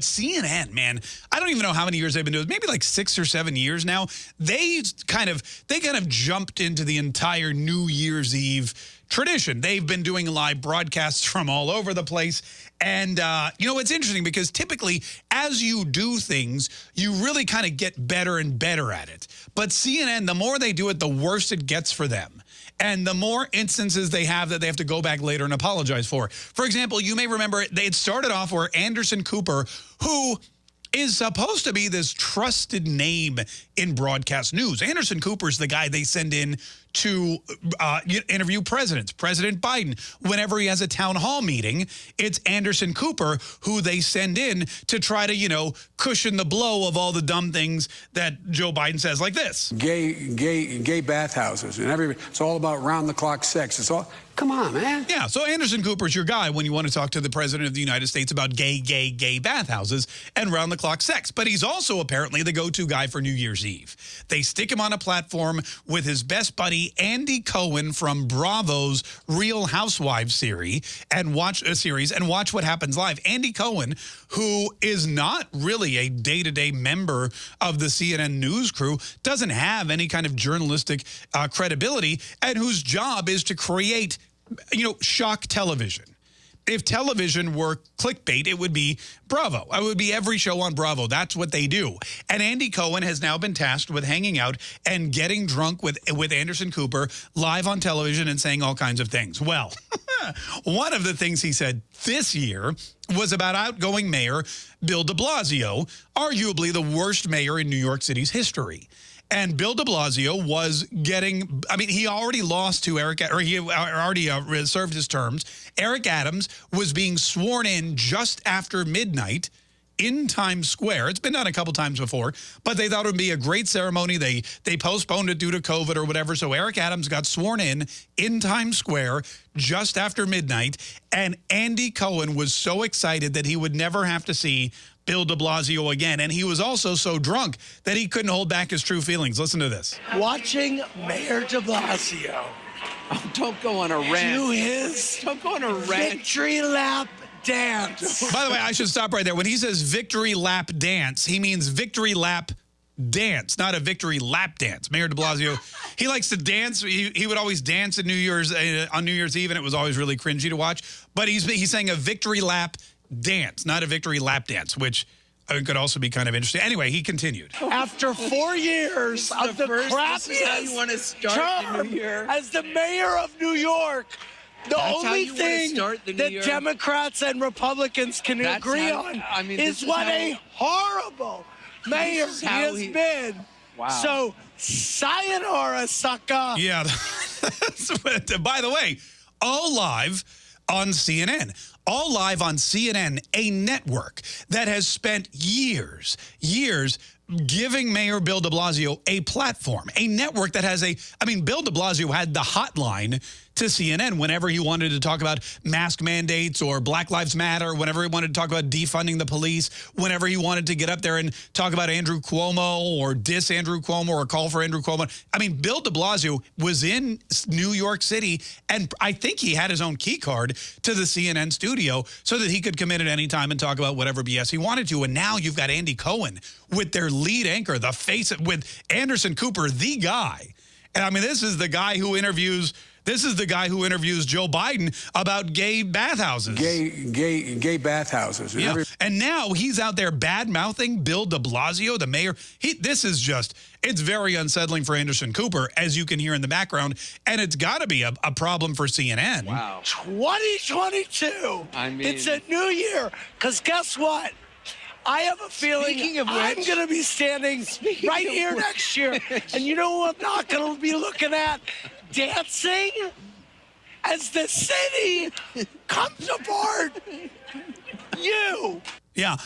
CNN, man, I don't even know how many years they've been doing. Maybe like six or seven years now. They kind of they kind of jumped into the entire New Year's Eve tradition. They've been doing live broadcasts from all over the place. And, uh, you know, it's interesting because typically as you do things, you really kind of get better and better at it. But CNN, the more they do it, the worse it gets for them. And the more instances they have that they have to go back later and apologize for. For example, you may remember they had started off where Anderson Cooper, who is supposed to be this trusted name in broadcast news. Anderson Cooper's the guy they send in to uh, interview presidents, President Biden. Whenever he has a town hall meeting, it's Anderson Cooper who they send in to try to, you know, cushion the blow of all the dumb things that Joe Biden says like this. Gay, gay, gay bathhouses and every, it's all about round the clock sex. It's all, Come on, man. Yeah, so Anderson Cooper's your guy when you want to talk to the President of the United States about gay, gay, gay bathhouses and round-the-clock sex. But he's also apparently the go-to guy for New Year's Eve. They stick him on a platform with his best buddy, Andy Cohen from Bravo's Real Housewives series and watch a series and watch what happens live. Andy Cohen, who is not really a day-to-day -day member of the CNN news crew, doesn't have any kind of journalistic uh, credibility and whose job is to create you know, shock television. If television were clickbait, it would be Bravo. It would be every show on Bravo. That's what they do. And Andy Cohen has now been tasked with hanging out and getting drunk with, with Anderson Cooper live on television and saying all kinds of things. Well, one of the things he said this year was about outgoing mayor Bill de Blasio, arguably the worst mayor in New York City's history. And Bill de Blasio was getting, I mean, he already lost to Eric, or he already uh, served his terms. Eric Adams was being sworn in just after midnight in Times Square. It's been done a couple times before, but they thought it would be a great ceremony. They they postponed it due to COVID or whatever. So Eric Adams got sworn in in Times Square just after midnight. And Andy Cohen was so excited that he would never have to see Bill de Blasio again. And he was also so drunk that he couldn't hold back his true feelings. Listen to this. Watching Mayor de Blasio. Oh, don't go on a rant. Do his don't go on a rant. victory lap dance. By the way, I should stop right there. When he says victory lap dance, he means victory lap dance, not a victory lap dance. Mayor de Blasio, he likes to dance. He, he would always dance at New Year's uh, on New Year's Eve, and it was always really cringy to watch. But he's he's saying a victory lap dance, not a victory lap dance, which could also be kind of interesting. Anyway, he continued. After four years of the, the crappiest term as the mayor of New York, the That's only thing that Democrats and Republicans can That's agree how, on I mean, is, is what a horrible mayor he has he, been. Wow. So, sayonara, sucker. Yeah. By the way, all live on CNN. All live on CNN, a network that has spent years, years giving Mayor Bill de Blasio a platform, a network that has a, I mean, Bill de Blasio had the hotline to CNN whenever he wanted to talk about mask mandates or Black Lives Matter, whenever he wanted to talk about defunding the police, whenever he wanted to get up there and talk about Andrew Cuomo or diss Andrew Cuomo or call for Andrew Cuomo. I mean, Bill de Blasio was in New York City, and I think he had his own key card to the CNN studio so that he could come in at any time and talk about whatever BS he wanted to. And now you've got Andy Cohen with their lead anchor, the face, with Anderson Cooper, the guy. And I mean, this is the guy who interviews this is the guy who interviews Joe Biden about gay bathhouses. Gay, gay, gay bathhouses. And, yeah. and now he's out there bad-mouthing Bill de Blasio, the mayor. He, this is just, it's very unsettling for Anderson Cooper, as you can hear in the background. And it's got to be a, a, problem for CNN. Wow. 2022. I mean. It's a new year. Because guess what? I have a feeling which, I'm going to be standing right here which. next year. and you know what I'm not going to be looking at? Dancing as the city comes apart. You. Yeah,